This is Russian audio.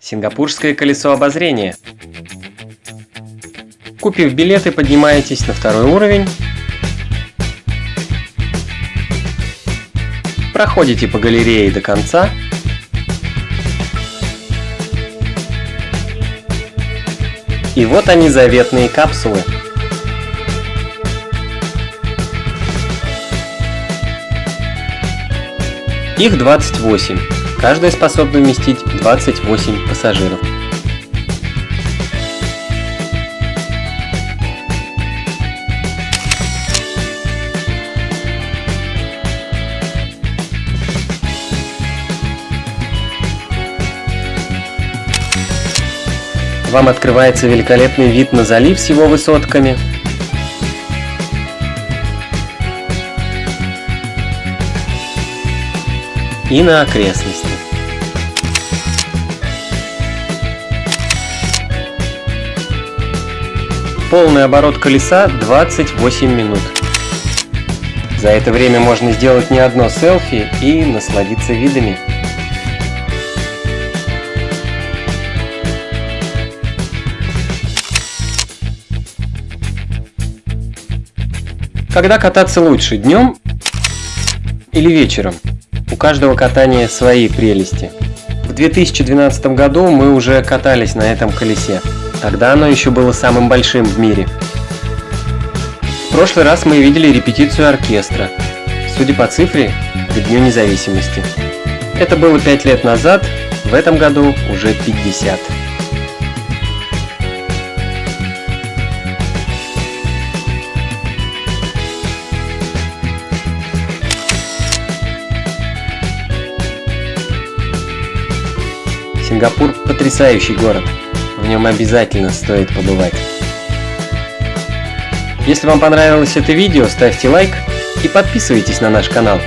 Сингапурское колесо обозрения. Купив билеты, поднимаетесь на второй уровень. Проходите по галерее до конца. И вот они заветные капсулы. Их 28. Каждая способна вместить 28 пассажиров. Вам открывается великолепный вид на залив с его высотками – и на окрестности. Полный оборот колеса 28 минут. За это время можно сделать не одно селфи и насладиться видами. Когда кататься лучше, днем или вечером? У каждого катания свои прелести. В 2012 году мы уже катались на этом колесе. Тогда оно еще было самым большим в мире. В прошлый раз мы видели репетицию оркестра. Судя по цифре, к Дню независимости. Это было 5 лет назад, в этом году уже 50. Сингапур потрясающий город, в нем обязательно стоит побывать. Если вам понравилось это видео, ставьте лайк и подписывайтесь на наш канал.